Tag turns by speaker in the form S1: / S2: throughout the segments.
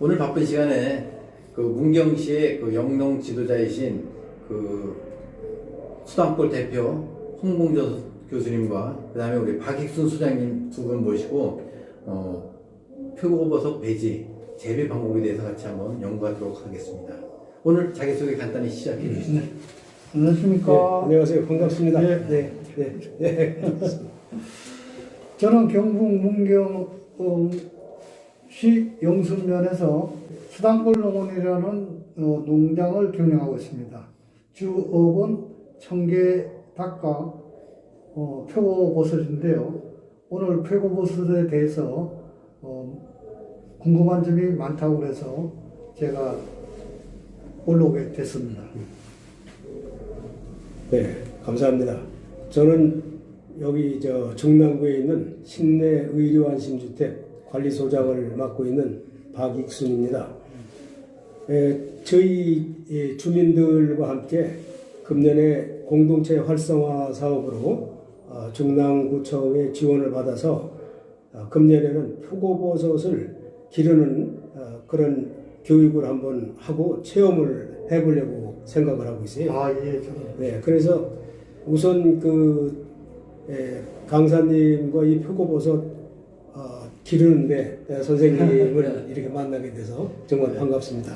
S1: 오늘 바쁜 시간에 그 문경시의 그 영농 지도자이신 그 수당골 대표 홍봉조 교수님과 그 다음에 우리 박익순 소장님 두 분 모시고 어, 표고버섯 배지 재배 방법에 대해서 같이 한번 연구하도록 하겠습니다. 오늘 자기소개 간단히 시작해 주시죠.
S2: 안녕하십니까.
S3: 네, 안녕하세요. 반갑습니다.
S2: 네.
S3: 네, 네, 네.
S2: 저는 경북 문경 시 영순면에서 수당골 농원이라는 어, 농장을 경영하고 있습니다. 주업은 청계 닭과 어, 표고버섯인데요. 오늘 표고버섯에 대해서 어, 궁금한 점이 많다고 해서 제가 올라오게 됐습니다.
S3: 네, 감사합니다. 저는 여기 저 중남구에 있는 신내 의료안심주택 관리소장을 맡고 있는 박익순입니다. 에, 저희 이 주민들과 함께 금년에 공동체 활성화 사업으로 어, 중남구청의 지원을 받아서 어, 금년에는 표고버섯을 기르는 어, 그런 교육을 한번 하고 체험을 해보려고 생각을 하고 있어요.
S2: 아, 예.
S3: 네, 그래서 우선 그 에, 강사님과 이 표고버섯 어, 기르는데 에, 선생님을 이렇게 만나게 돼서 정말 반갑습니다.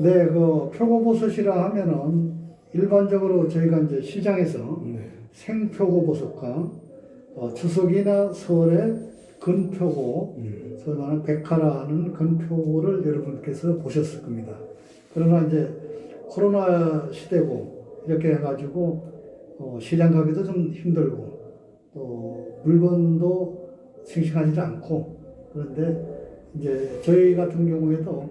S2: 네, 그 표고버섯이라 하면은 일반적으로 저희가 이제 시장에서
S3: 네.
S2: 생표고버섯과 어, 추석이나 설에 근표고,
S3: 음.
S2: 소위 말하는 백화라는 근표고를 여러분께서 보셨을 겁니다. 그러나 이제 코로나 시대고 이렇게 해가지고 어, 시장 가기도 좀 힘들고 또 물건도 싱싱하지 않고 그런데 이제 저희 같은 경우에도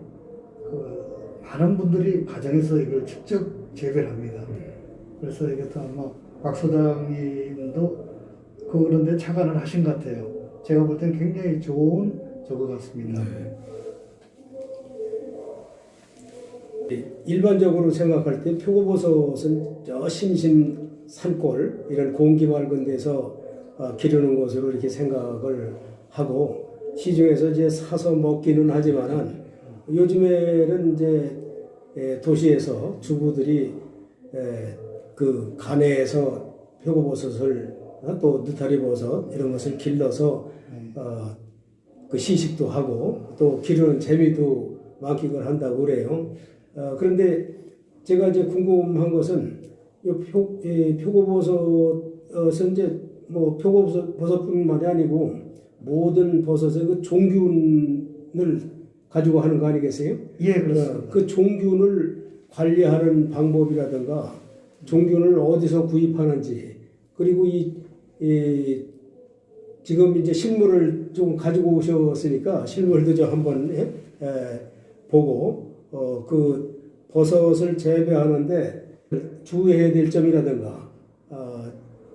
S2: 그 많은 분들이 가정에서 이걸 직접 재배를 합니다. 그래서 이게 또 아마 박 소장님도 그런데 착안을 하신 것 같아요. 제가 볼땐 굉장히 좋은 저거 같습니다.
S3: 일반적으로 생각할 때 표고버섯은 저 심심 산골 이런 공기 맑은 데서 어, 기르는 것으로 이렇게 생각을 하고 시중에서 이제 사서 먹기는 하지만은 요즘에는 이제 에, 도시에서 주부들이 에, 그 간에서 표고버섯을 어, 또 느타리버섯 이런 것을 길러서 어, 그 시식도 하고 또 기르는 재미도 만끽을 한다고 그래요. 어, 그런데 제가 이제 궁금한 것은 이 표, 이 표고버섯은 이제 뭐 표고버섯 버섯뿐만이 아니고 모든 버섯의 그 종균을 가지고 하는 거 아니겠어요?
S2: 예,
S3: 어,
S2: 그렇습니다.
S3: 그 종균을 관리하는 방법이라든가 종균을 어디서 구입하는지 그리고 이, 이 지금 이제 실물을 좀 가지고 오셨으니까 실물도 좀 한번 예? 에, 보고 어, 그 버섯을 재배하는데 주의해야 될 점이라든가 어,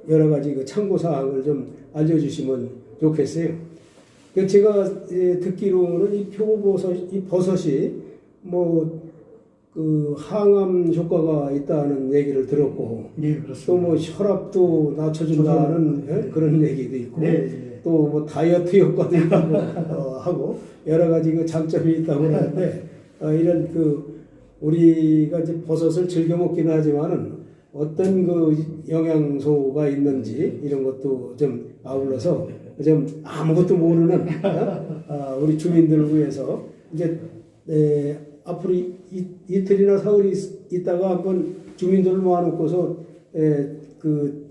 S3: 여러 가지 그 참고 사항을 좀 알려주시면 좋겠어요. 그 제가 예, 듣기로는 이 표고버섯, 이 버섯이 뭐 그 항암 효과가 있다는 얘기를 들었고
S2: 예,
S3: 또
S2: 그렇습니다.
S3: 뭐 혈압도 낮춰준다는 예? 그런 얘기도 있고
S2: 네, 예.
S3: 또뭐 다이어트 효과도 있다고 어, 하고 여러 가지 그 장점이 있다고 하는데 어, 이런 그 우리가 이제 버섯을 즐겨 먹기는 하지만은 어떤 그 영양소가 있는지 이런 것도 좀 아울러서 좀 아무것도 모르는 어? 아, 우리 주민들을 위해서 이제 에, 앞으로 이, 이, 이틀이나 사흘이 있- 있다가 한번 주민들을 모아놓고서 에, 그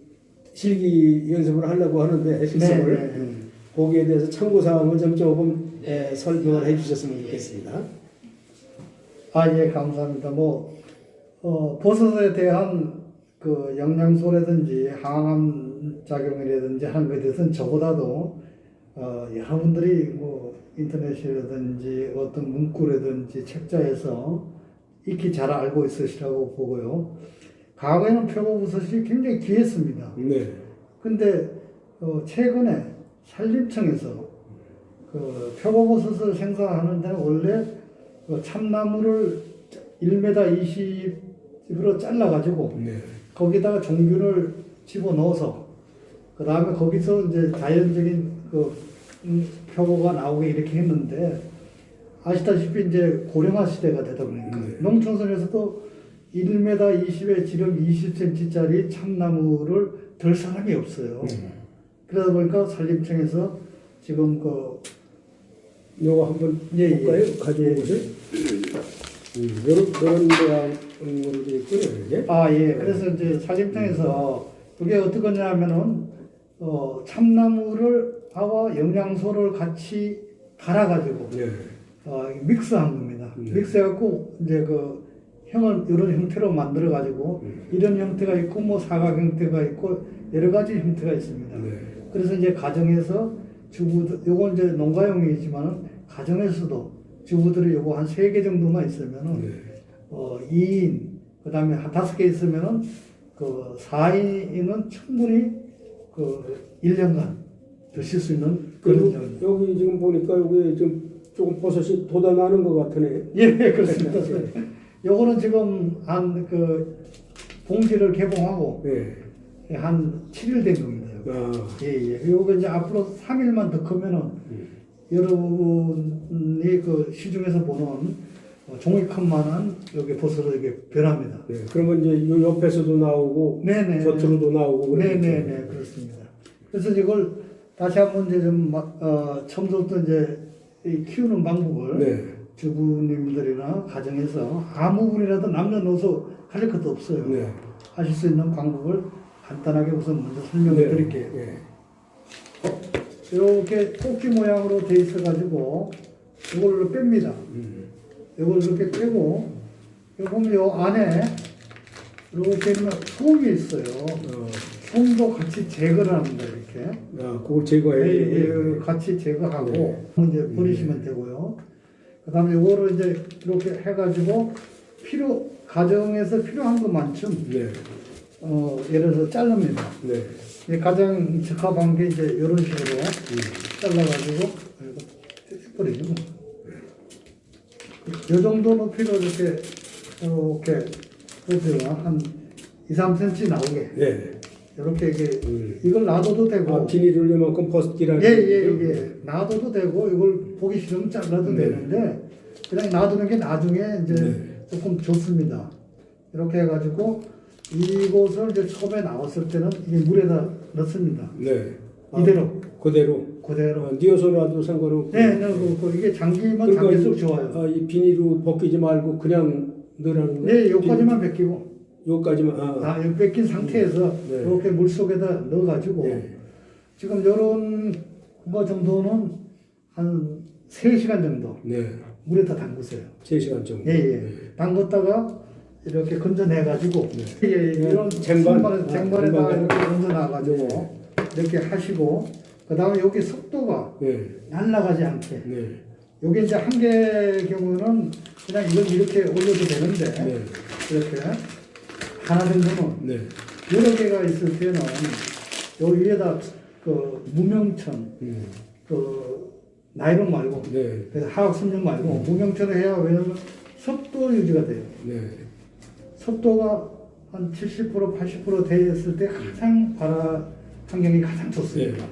S3: 실기 연습을 하려고 하는데 실습을
S2: 네, 네.
S3: 음, 거기에 대해서 참고 사항을 좀 조금 에, 설명을 해주셨으면 좋겠습니다.
S2: 아, 예, 감사합니다. 뭐, 어, 버섯에 대한 그 영양소라든지 항암 작용이라든지 하는 것에 대해서는 저보다도 어, 여러분들이 뭐 인터넷이라든지 어떤 문구라든지 책자에서 익히 잘 알고 있으시라고 보고요. 과거에는 표고버섯이 굉장히 귀했습니다.
S3: 네.
S2: 근데 어, 최근에 산림청에서 그 표고버섯을 생산하는 데는 원래 그 참나무를 1m 20으로 잘라가지고
S3: 네.
S2: 거기다가 종균을 집어 넣어서 그 다음에 거기서 이제 자연적인 그 음, 표고가 나오게 이렇게 했는데 아시다시피 이제 고령화 시대가 되다 보니까
S3: 네.
S2: 농촌선에서도 1m 20에 지름 20cm짜리 참나무를 들 사람이 없어요. 그러다 보니까 산림청에서 지금 그
S3: 요거 한번
S2: 예, 예.
S3: 볼까요?
S2: 예,
S3: 오세요. 음, 요런 요런 모양으로 되어 있군요. 이게.
S2: 아, 예. 그래서 이제 산림청에서 그게 어떻게 하면은, 어, 참나무를, 하와 영양소를 같이 갈아가지고,
S3: 네.
S2: 어, 믹스한 겁니다.
S3: 네.
S2: 믹스해갖고, 이제 그, 형을 이런 형태로 만들어가지고,
S3: 네.
S2: 이런 형태가 있고, 뭐 사각 형태가 있고, 여러 가지 형태가 있습니다.
S3: 네.
S2: 그래서 이제 가정에서 주부들, 요건 이제 농가용이지만은, 가정에서도 주부들이 요거 한 세 개 정도만 있으면은,
S3: 네.
S2: 어, 2인, 그 다음에 한 다섯 개 있으면은, 그 4인은 충분히 그 1년간 드실 수 있는 그런 점.
S3: 여기 지금 보니까 여기 좀 조금 버섯이 돋아나는 것 같으네.
S2: 예, 그렇습니다. 요거는 지금 한 그 봉지를 개봉하고
S3: 네.
S2: 한 7일 된 겁니다.
S3: 아,
S2: 예, 예. 요거 이제 앞으로 3일만 더 크면은
S3: 음.
S2: 여러분이 그 시중에서 보는 어, 종이 컵만한 여기 버섯을 이렇게 변합니다.
S3: 네. 그러면 이제 요 옆에서도 나오고
S2: 네네.
S3: 겉으로도 나오고.
S2: 네네네 그렇습니다. 그래서 이걸 다시 한번 이제 좀 마- 어, 처음부터 이제 이 키우는 방법을
S3: 네.
S2: 주부님들이나 가정에서 아무 분이라도 남녀노소 할 것도 없어요.
S3: 네.
S2: 하실 수 있는 방법을 간단하게 우선 먼저 설명을
S3: 네.
S2: 드릴게요.
S3: 네.
S2: 이렇게 꼭지 모양으로 돼 있어 가지고 이걸로 뺍니다.
S3: 음.
S2: 이걸 이렇게 빼고 여기 보면 요 안에 이렇게 있는 솜이 있어요.
S3: 어,
S2: 솜도 같이 제거를 합니다. 이렇게.
S3: 아, 그걸 제거해야
S2: 예,
S3: 돼요.
S2: 예, 같이 제거하고
S3: 네.
S2: 이제 버리시면 되고요. 그 다음에 요거를 이제 이렇게 해가지고 필요 가정에서 필요한 것만큼
S3: 네.
S2: 어, 예를 들어 자릅니다.
S3: 네.
S2: 이 가장 적합한 게 이제 이런 식으로
S3: 음.
S2: 잘라가지고 버리고 이 정도 높이로 이렇게 이렇게 보세요 한 2, 3cm 나오게
S3: 네.
S2: 이렇게 이게
S3: 음.
S2: 이걸 놔둬도 되고
S3: 아, 비닐을 요만큼 벗기라는
S2: 예예예
S3: 거죠?
S2: 예, 놔둬도 되고 이걸 보기 싫으면 잘라도
S3: 네.
S2: 되는데 그냥 놔두는 게 나중에 이제
S3: 네.
S2: 조금 좋습니다. 이렇게 해가지고 이곳을 이제 처음에 나왔을 때는 이게 물에다 넣습니다.
S3: 네. 아,
S2: 이대로
S3: 그대로.
S2: 그대로.
S3: 아, 뉘어서 놔도 상관없고.
S2: 네, 네, 그, 그 이게 잠기면 잠길수록 좋아요.
S3: 아, 이 비닐로 벗기지 말고 그냥 넣으라는 거예요?
S2: 네, 여기까지만 벗기고,
S3: 요까지만. 아,
S2: 아, 여기 뺏긴 상태에서
S3: 네.
S2: 이렇게 물 속에다 넣어가지고,
S3: 네.
S2: 지금 요런 거 정도는 한 3시간 정도
S3: 네.
S2: 물에다 담그세요.
S3: 3시간 정도.
S2: 예, 예. 담궜다가 이렇게 건져내가지고, 예, 예, 이런
S3: 쟁반.
S2: 쟁반,
S3: 아,
S2: 쟁반에다
S3: 쟁반에.
S2: 이렇게 건져놔가지고, 이렇게 하시고, 그 다음에 여기 속도가
S3: 네.
S2: 날아가지 않게.
S3: 네.
S2: 여기 이제 한 개 경우는 그냥 이걸 이렇게 올려도 되는데,
S3: 네.
S2: 이렇게 하나 정도는
S3: 네.
S2: 여러 개가 있을 때는 요 위에다 그 무명천
S3: 음.
S2: 그 나이론 말고
S3: 네.
S2: 순정 말고 무명천을 해야 왜냐면 섭도 유지가 돼요.
S3: 네.
S2: 섭도가 한 70% 80% 되었을 때 가장 발화 환경이 가장 좋습니다.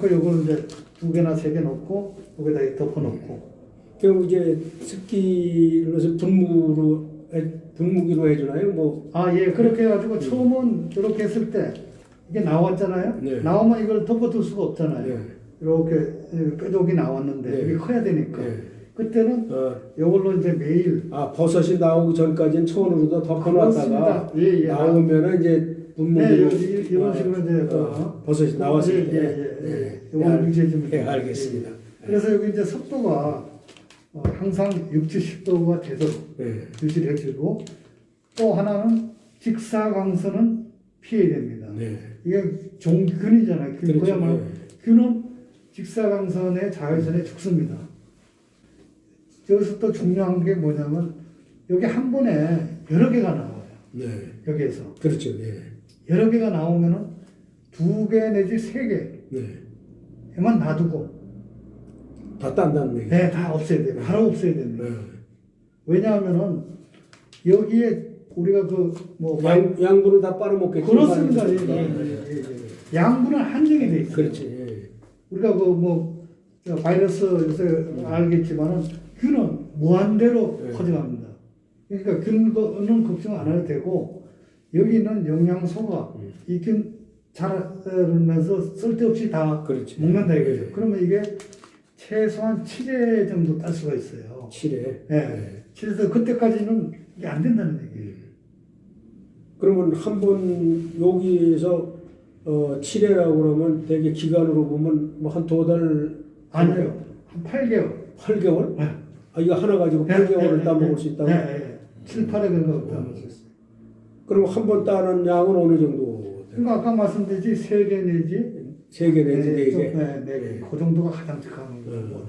S2: 그래서 요걸 이제 두 개나 세 개 넣고 여기다 덮어 놓고
S3: 그럼 이제 습기를 넣어서 분무로 해, 분무기로 해주나요? 뭐
S2: 아 예 그렇게 해가지고 처음은 이렇게 했을 때 이게 나왔잖아요.
S3: 네.
S2: 나오면 이걸 덮어둘 수가 없잖아요.
S3: 네.
S2: 이렇게 뾰족이 나왔는데
S3: 네.
S2: 이게 커야 되니까
S3: 네.
S2: 그때는
S3: 어,
S2: 이걸로 이제 매일
S3: 아 버섯이 나오기 전까지는 천으로도 덮어놨다가.
S2: 예, 예.
S3: 나오면은 이제 분무기로
S2: 네, 이- 이런
S3: 아,
S2: 식으로 이제 그
S3: 어, 버섯이 나왔을
S2: 예,
S3: 때.
S2: 예, 예, 예.
S3: 네. 네, 네,
S2: 돼요.
S3: 알겠습니다.
S2: 예. 그래서 여기 이제 습도가 어, 항상 6, 70도가 되도록
S3: 네.
S2: 유지를 해주고 또 하나는 직사광선은 피해야 됩니다.
S3: 네.
S2: 이게 종균이잖아요. 균,
S3: 그렇죠.
S2: 그야말로
S3: 네.
S2: 균은 직사광선에 자외선에 죽습니다. 여기서 또 중요한 게 뭐냐면 여기 한 번에 여러 개가 나와요.
S3: 네.
S2: 여기에서
S3: 그렇죠. 네.
S2: 여러 개가 나오면은 두 개 내지 세 개에만
S3: 네.
S2: 놔두고
S3: 다 딴다는 얘기.
S2: 네, 다 없애야 돼요. 바로 없애야 됩니다.
S3: 네.
S2: 왜냐하면은 여기에 우리가 그뭐
S3: 양, 양분을 다 빨아먹겠죠.
S2: 그렇습니다. 예,
S3: 네.
S2: 예, 예, 예, 예. 양분은 한정이 돼 있어요.
S3: 그렇지. 예.
S2: 우리가 그뭐저 바이러스 요새 알겠지만은 균은 무한대로
S3: 네.
S2: 퍼져갑니다. 그러니까 균은 걱정 안 해도 되고 여기 있는 영양소가
S3: 음.
S2: 이균 자라면서 쓸데없이 다
S3: 그렇지.
S2: 먹는다 이거죠.
S3: 네.
S2: 그러면 이게 최소한 7회 정도 딸 수가 있어요.
S3: 7회.
S2: 예. 그래서 그때까지는 이게 안 된다는 얘기예요.
S3: 그러면 한 번 여기에서 어, 7회라고 그러면 되게 기간으로 보면 뭐 한 두 달,
S2: 아니요. 한 8개월.
S3: 8개월?
S2: 네.
S3: 아, 이거 하나 가지고 8개월을 따먹을 수 있다고?
S2: 네, 네. 7, 8회 정도 따먹을 수 있어요.
S3: 그럼 한 번 따는 양은 어느 정도?
S2: 그러니까 아까 말씀드렸지 3개 내지
S3: 세 개 내지
S2: 네,
S3: 네
S2: 좀,
S3: 개.
S2: 네, 네 개. 그 정도가 가장 적합한 거고.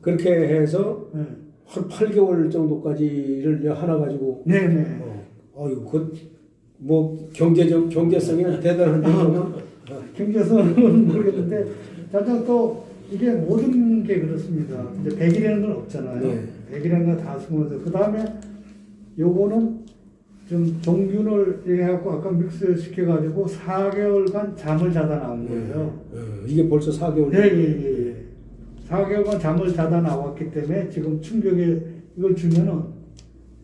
S3: 그렇게 해서
S2: 네.
S3: 한 8개월 정도까지를 하나 가지고
S2: 네, 네.
S3: 어, 어유 그뭐 경제적 경제성이 대단한데 그러면
S2: 경제성은 모르겠는데, 자자 또 이게 모든 게 그렇습니다. 이제 100이라는 건 없잖아요.
S3: 네.
S2: 100이라는 건 다 숨어서. 그 다음에 요거는 좀 종균을 해갖고 아까 믹스 시켜가지고 4개월간 잠을 자다 나온 거예요.
S3: 어, 이게 벌써 4개월.
S2: 예, 예, 예. 4개월간 잠을 자다 나왔기 때문에 지금 충격에 이걸 주면은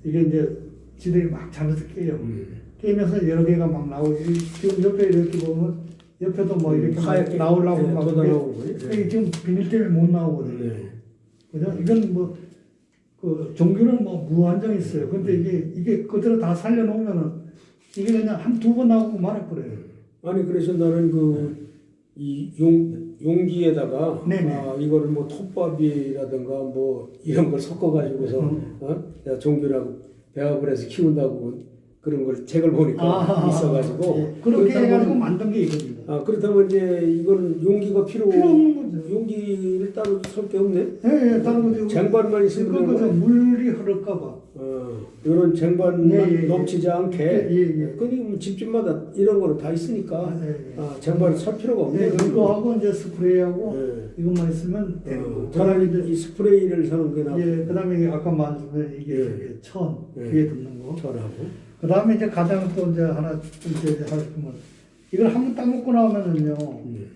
S2: 이게 이제 지들이 막 잠에서 깨요.
S3: 음.
S2: 깨면서 여러 개가 막 나오고 이- 지금 옆에 이렇게 보면 옆에도 뭐 이렇게 막
S3: 하얗게
S2: 나오려고
S3: 네,
S2: 막
S3: 나오고 그래요.
S2: 이게 지금 비닐 때문에 못 나오거든요.
S3: 네.
S2: 그죠? 이건 뭐, 그, 종교는 뭐 무한정 있어요. 근데 이게, 이게 그대로 다 살려놓으면은 이게 그냥 한 두 번 나오고 말아버려요.
S3: 아니 그래서 나는 그 이 용 용기에다가. 아, 이거를 뭐 톱밥이라든가 뭐 이런 걸 섞어 가지고서
S2: 음.
S3: 어? 종교라고 배합을 해서 키운다고 그런 걸 책을 보니까 있어가지고
S2: 예. 그렇게 해가지고 만든 게 이겁니다.
S3: 아 그렇다면 이제 이거는 용기가 필요
S2: 필요 없는 거죠.
S3: 용기를 따로 설게 없네.
S2: 예, 예, 다른 거죠.
S3: 쟁반만 있으면 되는. 거네.
S2: 물이 흐를까봐.
S3: 어, 이런 쟁반만
S2: 예, 예, 예.
S3: 넘치지 않게.
S2: 예, 예, 예.
S3: 그니 집집마다 이런 거는 다 있으니까
S2: 아, 예, 예.
S3: 아, 쟁반을 살 필요가 없네.
S2: 예, 그거하고 이제 스프레이하고
S3: 예.
S2: 이것만 있으면 되는
S3: 어,
S2: 거고.
S3: 차라리
S2: 그다음에 이제,
S3: 이 스프레이를 사는 게 낫고
S2: 예, 그 다음에 이게 아까 말씀드린 이게 천,
S3: 예.
S2: 귀에 듣는 거.
S3: 전하고.
S2: 그 다음에 이제 가장 또 이제 하나 이제 하시면 이걸 한번 따먹고 나오면은요
S3: 음.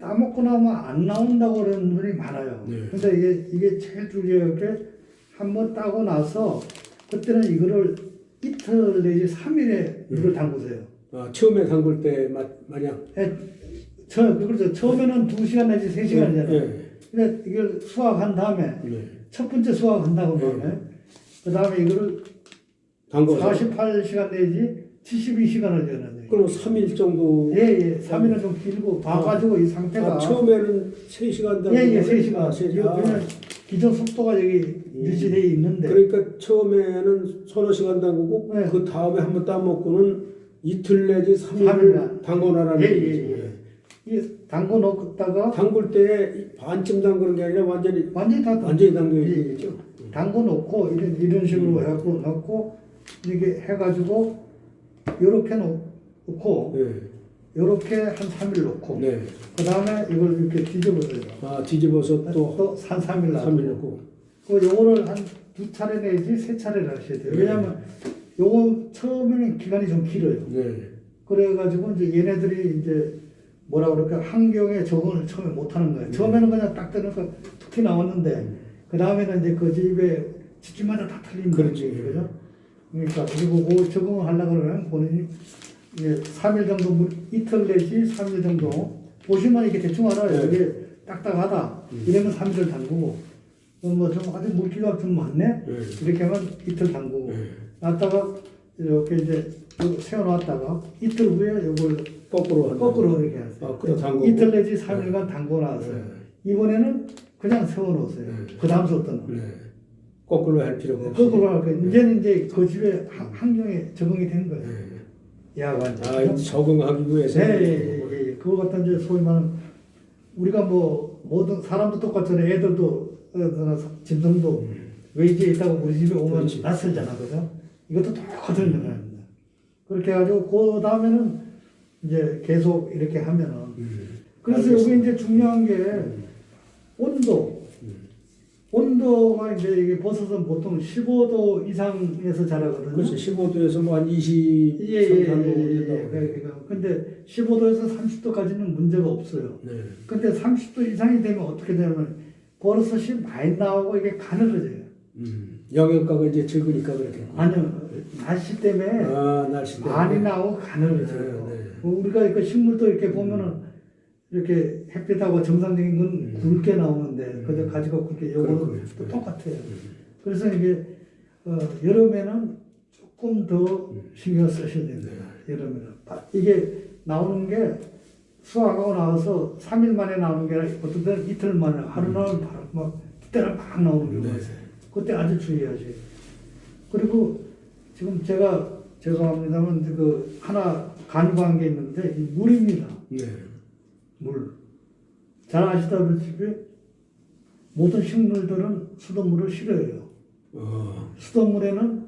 S2: 따먹고 나오면 안 나온다고 그러는 분이 많아요.
S3: 네.
S2: 근데 이게 이게 제일 중요한 게 한 번 따고 나서 그때는 이거를 이틀 내지 3일에 물을 담그세요.
S3: 아, 처음에 담글 때 마, 마냥
S2: 예, 처, 그렇죠. 처음에는 2시간 내지 3시간이잖아요.
S3: 예.
S2: 근데 이걸 수확한 다음에
S3: 네.
S2: 첫 번째 수확한다고 그러면 그 다음에 이거를
S3: 담궈서
S2: 48시간 내지 72시간을 되는
S3: 그럼 3일 정도
S2: 예, 예. 3일은 좀 길고 봐가지고 이 상태가
S3: 아, 처음에는 3시간 담고
S2: 예, 예, 3시간.
S3: 아, 3시간.
S2: 이거 그냥 기존 속도가 여기 유지되어 있는데
S3: 그러니까 처음에는 서너 시간 담그고
S2: 네.
S3: 그 다음에 한번 따먹고는 이틀 내지 3일
S2: 삼일간.
S3: 담궈놔라는
S2: 예, 예,
S3: 얘기지.
S2: 예. 이 담궈 놓다가
S3: 담글 때 반쯤 담그는 게 아니라 완전히
S2: 완전히 다
S3: 완전히 담겨
S2: 예, 예. 담궈 놓고 이런 이런 식으로
S3: 음.
S2: 해갖고 넣고 이렇게 해가지고 요렇게 놓고
S3: 네.
S2: 요렇게 한 3일 놓고
S3: 네.
S2: 그 다음에 이걸 이렇게 뒤집어서요.
S3: 아 뒤집어서 또
S2: 또한 3일 놔두고
S3: 3일 넣고.
S2: 그 요거를 한 두 차례 내지 세 차례를 하셔야 돼요.
S3: 네.
S2: 왜냐하면 요거 처음에는 기간이 좀 길어요.
S3: 네.
S2: 그래가지고 이제 얘네들이 이제 뭐라 그럴까 환경에 적응을 처음에 못하는 거예요.
S3: 네.
S2: 처음에는 그냥 딱 뜨니까 툭히 나왔는데 그 다음에는 이제 그 집에 집집마다 다 틀린. 거지, 그죠? 그러니까 그리고 그 적응을 하려고 그러면 본인이 이제 3일 정도 물- 이틀 내지 3일 정도 보시면 이렇게 대충 알아요.
S3: 네.
S2: 이게 딱딱하다. 이러면 3일을 담그고 뭐좀 아주 물기가 좀 많네.
S3: 네.
S2: 이렇게 하면 이틀 담그고
S3: 네.
S2: 놨다가 이렇게 이제 요 세워놨다가 이틀 후에 이걸
S3: 거꾸로.
S2: 거꾸로 이렇게 하세요.
S3: 아, 담그고.
S2: 이틀 내지 3일간 담궈 놨어요.
S3: 네.
S2: 이번에는 그냥 세워놓으세요.
S3: 네.
S2: 그 다음부터는.
S3: 네. 거꾸로 할 필요가 없이.
S2: 거꾸로 할 거예요. 이제는 이제 그 집에 하- 환경에 적응이 된 거예요.
S3: 네.
S2: 야간.
S3: 아, 이 적응하기 위해서.
S2: 네, 예, 예, 예. 그거 갖다 이제 소위 말하는 우리가 뭐 모든 사람도 똑같잖아요. 애들도 어, 짐승도 외지에 있다고 우리 집에 오면
S3: 그렇지.
S2: 낯설잖아, 그죠? 이것도 똑같은 영향입니다. 그렇게 해가지고 그 다음에는 이제 계속 이렇게 하면은
S3: 음.
S2: 그래서
S3: 알겠습니다.
S2: 여기 이제 중요한 게 온도 온도가 이제 이게 버섯은 보통 15도 이상에서 자라거든요.
S3: 그렇죠. 15도에서 뭐 한 20,
S2: 예, 예, 예,
S3: 3, 4도
S2: 예, 예.
S3: 된다고.
S2: 그러니까 근데 15도에서 30도까지는 문제가 없어요.
S3: 네.
S2: 근데 30도 이상이 되면 어떻게 되냐면 버섯이 많이 나오고 이게 가늘어져요.
S3: 음. 영양가가 이제 적으니까 그렇게.
S2: 아니요, 날씨 때문에
S3: 아, 날씨 때문에.
S2: 많이 나오고 가늘어져요.
S3: 네, 네.
S2: 뭐 우리가 그 식물도 이렇게 보면은 이렇게 햇빛하고 정상적인 건
S3: 음.
S2: 굵게 나오는데 그저 가지가 굵게 요거는. 또
S3: 네.
S2: 똑같아요. 그래서 이게 어, 여름에는 조금 더 신경 쓰셔야 됩니다. 여름에는 바- 이게 나오는 게 수확하고 나와서 3일 만에 나오는 게 아니라 어떤 때는 이틀 만에 하루 나오면 바로 막 그때는 막 나오는 경우가
S3: 네.
S2: 있어요. 그때 아주 돼요. 그리고 지금 제가 죄송합니다만 그 하나 간과한 게 있는데 이 물입니다.
S3: 네.
S2: 물. 잘 아시다시피 모든 식물들은 수돗물을 싫어해요.
S3: 어.
S2: 수돗물에는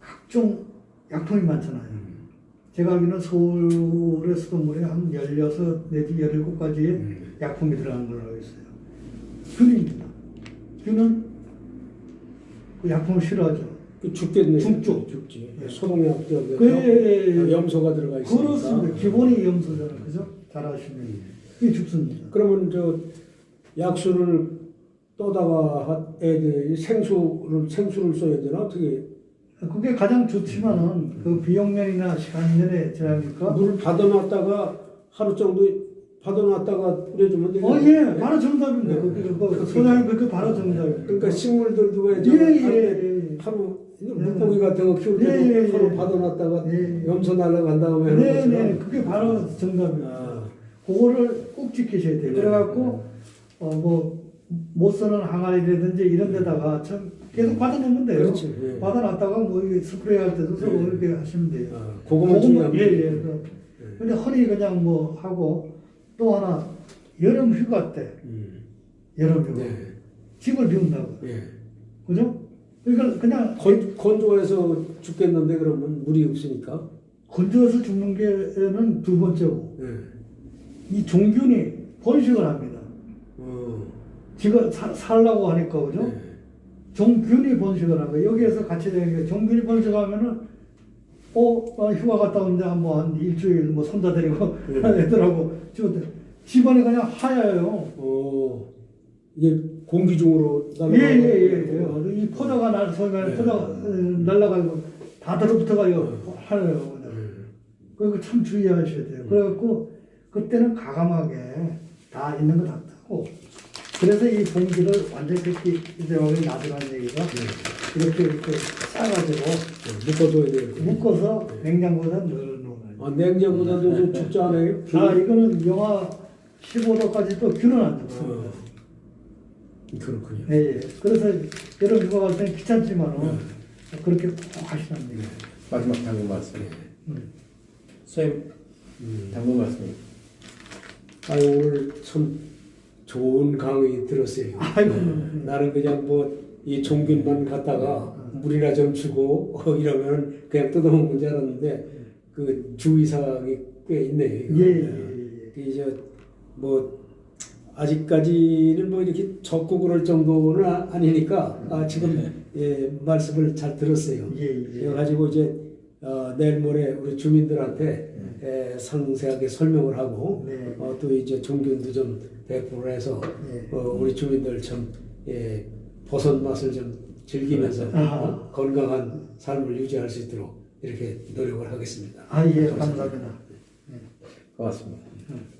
S2: 각종 약품이 많잖아요.
S3: 음.
S2: 제가 알기로는 서울의 수돗물에 한 16 내지 17가지의
S3: 음.
S2: 약품이 들어가는 걸로 알고 있어요. 균입니다. 균은 그 약품을 싫어하죠.
S3: 그 죽겠네.
S2: 죽죠.
S3: 죽지.
S2: 예.
S3: 소독약
S2: 그.
S3: 염소가 들어가 있으니까.
S2: 그렇습니다. 기본이 염소잖아요. 그죠? 잘 아시면. 그게 죽습니다.
S3: 그러면 저 약수를 떠다가 돼. 생수를 생수를 써야 되나 어떻게?
S2: 그게 가장 좋지만은 그 비용면이나 시간 면에 제하니까
S3: 물 받아놨다가 하루 정도 받아놨다가 뿌려주면 되겠네.
S2: 어, 예, 바로 정답입니다.
S3: 네.
S2: 그, 그, 그 소장님 그 바로 정답입니다.
S3: 그러니까 식물들도 왜
S2: 예, 예,
S3: 할때
S2: 예.
S3: 하루 물고기 같은 거 키울 때도
S2: 예, 예,
S3: 하루
S2: 예.
S3: 받아놨다가
S2: 예.
S3: 염소 날아간 다음에
S2: 네. 네, 그게 바로 정답입니다.
S3: 아,
S2: 그거를 꼭 지키셔야 돼요.
S3: 네.
S2: 그래갖고, 어, 뭐, 못 쓰는 항아리라든지 이런 데다가 참 계속 받아놓으면 돼요.
S3: 그렇지. 예.
S2: 받아놨다가 뭐 스프레이 할 때도 서로
S3: 예.
S2: 이렇게 하시면 돼요.
S3: 아, 그거만 중요한
S2: 예, 예. 그, 근데 허리 그냥 뭐 하고 또 하나 여름 휴가 때,
S3: 음.
S2: 여름 휴가.
S3: 네.
S2: 집을 비운다고.
S3: 예.
S2: 그죠? 그러니까 그냥
S3: 건, 건조해서 죽겠는데 그러면 물이 없으니까.
S2: 건조해서 죽는 게는 두 번째고
S3: 예.
S2: 이 종균이 번식을 합니다.
S3: 어.
S2: 지가 사- 살라고 하니까 그죠?
S3: 네.
S2: 종균이 번식을 하고 여기에서 같이 게 종균이 번식하면은 어, 어, 휴가 갔다 오는데 한뭐한 일주일 뭐 손자 데리고
S3: 네.
S2: 애들하고. 집안이 그냥 하얘요.
S3: 어. 이게 공기 중으로
S2: 예예예. 예, 이 포자가 날 소리가
S3: 네.
S2: 포자가 어, 날라가고 다 들어붙어가지고 하얘요.
S3: 음.
S2: 그거 참 주의하셔야 돼요. 그래갖고 그때는 가감하게 다 있는 거다 뜨고 그래서 이 봉지를 완전히 그렇게 이제 여기 놔두라는 얘기가 이렇게 이렇게 싸가지고
S3: 묶어둬야 돼요.
S2: 묶어서 냉장고에다 넣어놓는 거예요.
S3: 아, 좀 죽지 않아요?
S2: 아 이거는 영하 15도까지 또 균은 안 들어요.
S3: 어. 그렇군요.
S2: 예, 예. 그래서 여러분 휴가 갈 때는 귀찮지만은 그렇게 꼭 하시라는 얘기예요.
S1: 마지막 당부 말씀.
S2: 음.
S1: 선생님 당부 말씀.
S3: 아유 오늘 참 좋은 강의 들었어요.
S2: 아이고.
S3: 나는 그냥 뭐 이 종균만 갖다가 물이나 좀 주고 어, 이러면 그냥 뜯어먹는 줄 알았는데 그 주의사항이 꽤 있네.
S2: 예, 예, 예.
S3: 그 이제 뭐 아직까지는 뭐 이렇게 적고 그럴 정도는 아- 아니니까 아, 지금 예, 말씀을 잘 들었어요.
S2: 예, 예.
S3: 그래가지고 이제 어, 내일 모레 우리 주민들한테 에, 상세하게 설명을 하고
S2: 네.
S3: 어, 또 이제 종균도 좀 배포를 해서
S2: 네.
S3: 어, 우리 주민들 좀 예, 버섯 맛을 좀 즐기면서. 어, 건강한 삶을 유지할 수 있도록 이렇게 노력을 하겠습니다.
S2: 아, 예, 감사합니다.
S1: 고맙습니다.
S2: 음.